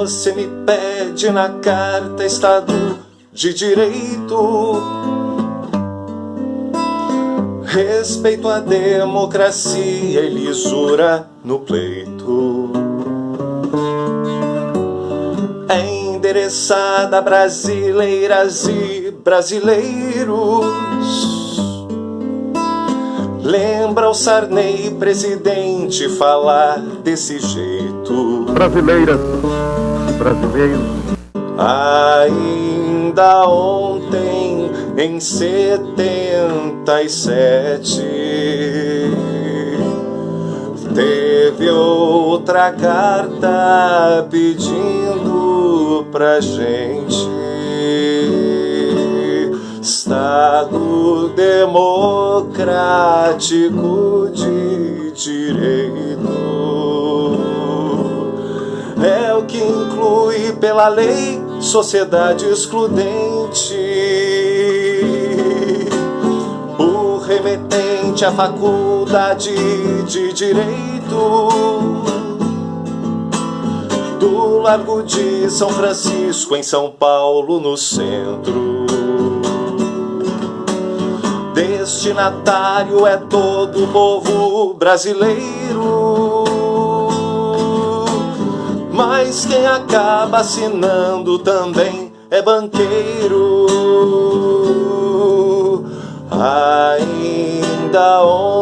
você me pede na carta Estado de Direito. Respeito à democracia e lisura no pleito. É endereçada a brasileiras e brasileiros Lembra o Sarney, presidente, falar desse jeito? Brasileiras brasileiros. Ainda ontem, em setenta e sete, teve outra carta pedindo pra gente Estado democrático de direito pela lei sociedade excludente. O remetente à faculdade de direito. Do Largo de São Francisco em São Paulo no centro. Destinatário é todo o povo brasileiro. Mas quem acaba assinando também é banqueiro. Ainda ontem